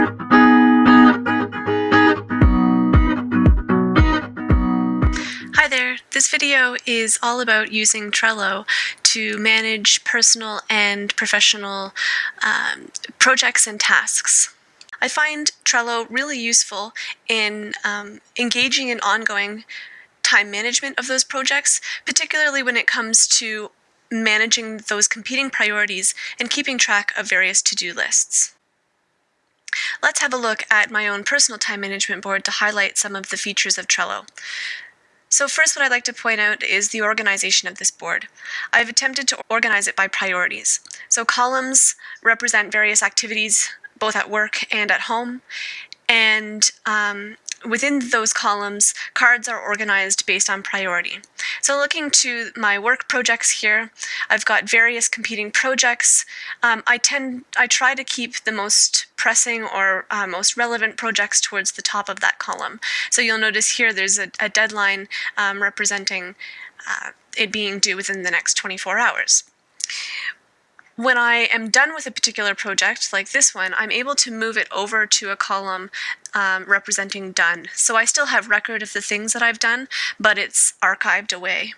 Hi there, this video is all about using Trello to manage personal and professional um, projects and tasks. I find Trello really useful in um, engaging in ongoing time management of those projects, particularly when it comes to managing those competing priorities and keeping track of various to-do lists. Let's have a look at my own personal time management board to highlight some of the features of Trello. So first what I'd like to point out is the organization of this board. I've attempted to organize it by priorities. So columns represent various activities both at work and at home, and um, within those columns, cards are organized based on priority. So looking to my work projects here, I've got various competing projects. Um, I tend, I try to keep the most pressing or uh, most relevant projects towards the top of that column. So you'll notice here there's a, a deadline um, representing uh, it being due within the next 24 hours. When I am done with a particular project, like this one, I'm able to move it over to a column um, representing done. So I still have record of the things that I've done, but it's archived away.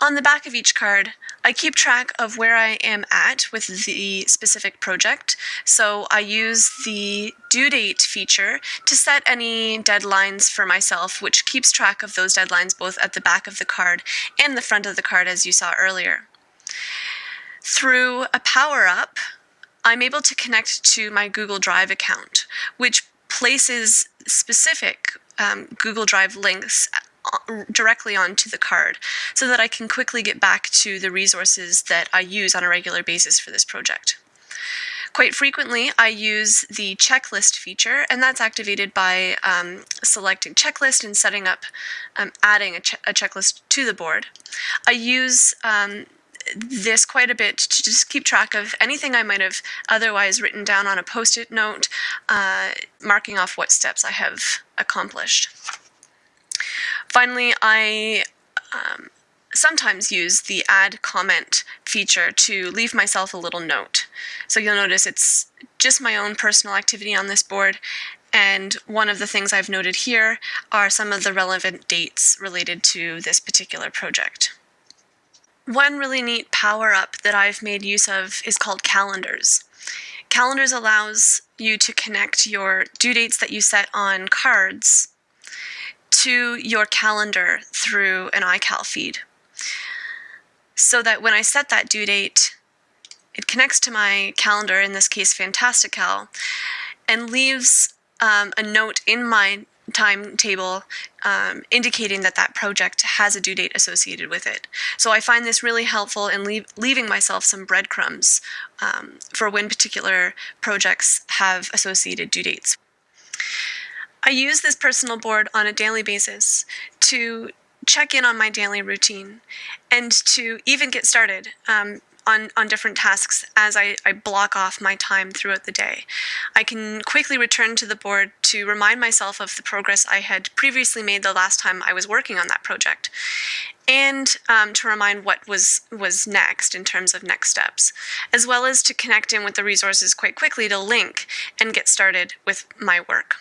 On the back of each card, I keep track of where I am at with the specific project. So I use the due date feature to set any deadlines for myself, which keeps track of those deadlines both at the back of the card and the front of the card as you saw earlier. Through a power-up, I'm able to connect to my Google Drive account, which places specific um, Google Drive links uh, directly onto the card so that I can quickly get back to the resources that I use on a regular basis for this project. Quite frequently, I use the checklist feature, and that's activated by um, selecting checklist and setting up, um, adding a, che a, checklist to the board. I use um, this quite a bit to just keep track of anything I might have otherwise written down on a post-it note, uh, marking off what steps I have accomplished. Finally, I um, sometimes use the add comment feature to leave myself a little note. So you'll notice it's just my own personal activity on this board and one of the things I've noted here are some of the relevant dates related to this particular project. One really neat power up that I've made use of is called calendars. Calendars allows you to connect your due dates that you set on cards to your calendar through an iCal feed. So that when I set that due date, it connects to my calendar, in this case Fantastical, and leaves um, a note in my timetable um, indicating that that project has a due date associated with it. So I find this really helpful in leave, leaving myself some breadcrumbs um, for when particular projects have associated due dates. I use this personal board on a daily basis to check in on my daily routine and to even get started. Um, on, on different tasks as I, I block off my time throughout the day. I can quickly return to the board to remind myself of the progress I had previously made the last time I was working on that project and um, to remind what was was next in terms of next steps, as well as to connect in with the resources quite quickly to link and get started with my work.